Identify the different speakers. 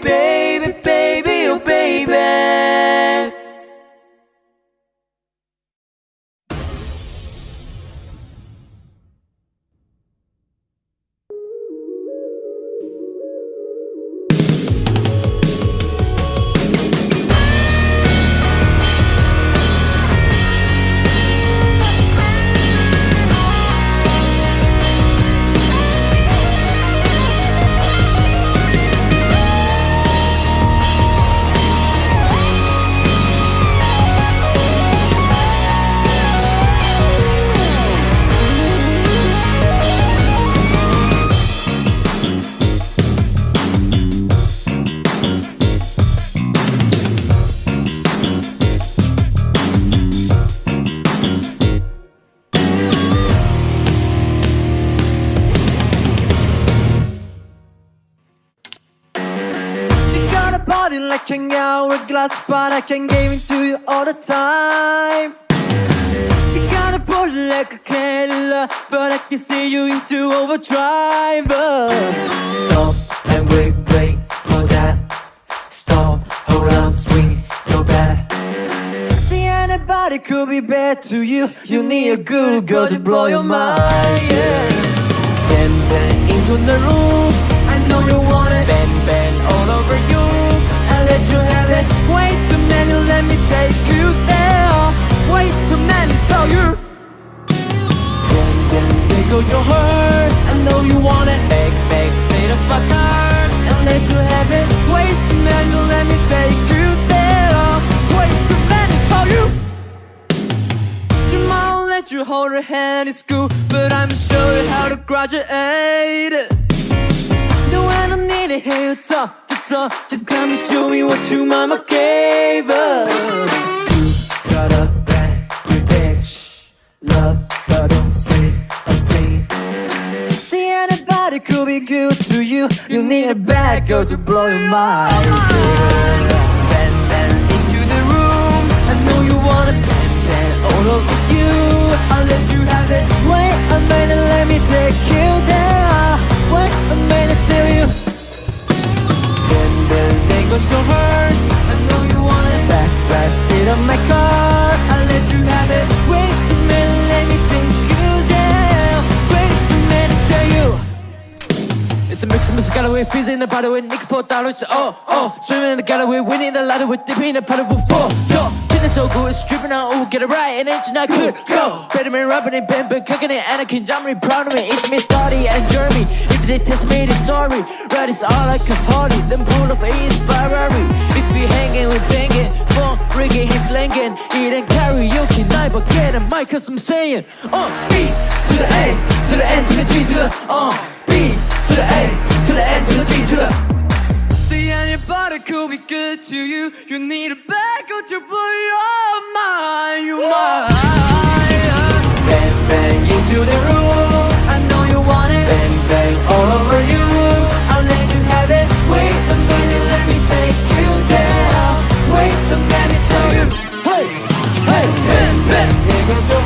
Speaker 1: baby, body like an hourglass, but I can give it to you all the time. You got a body like a Cadillac, but I can see you into overdrive. Stop and wait, wait for that. Stop, hold on, swing your back. See anybody could be bad to you. You need a good girl to blow your mind. Yeah. Bang bang into the room. You hold her hand in school, but I'm sure how to graduate. No, I don't need to hear you talk to talk. Just come and show me what your mama gave us. You got a bad bitch, love, but don't could be good to you. You need a bad girl to blow your mind. Bend, bend into the room. I know you wanna bend, bend all over you. I'll you have it. Wait a minute, let me take you there. Wait a minute till you. Bend, bend, tangle so hard. I know you want it. Back, back, seat of my car. A
Speaker 2: Mr. Galloway, feeling the battle with Nick for dollars. Oh, oh, swimming in the Galloway, winning the ladder with dipping the paddle before. Yo, feeling so good, it's dripping out, ooh, get it right, and it's not good. Go, better man, rubbing it, Ben, but cooking it, Anakin, really proud of me. It's me, Scotty, and Jeremy. If they test me, they sorry. Right, it's all like a party. Then pull off A's Ferrari. If we hanging, we banging. Phone rigging, he's slanging. Eating karaoke night, but get a mic, cause I'm saying, uh, B to the A, to the N, to the G, to the, uh, B you need a backup to blow your mind You mind. Bang bang into the
Speaker 1: room. I know you want it. Bang bang all over you. I'll let you have it. Wait a minute, let me take you there. Wait a minute, tell you Hey, hey, bang bang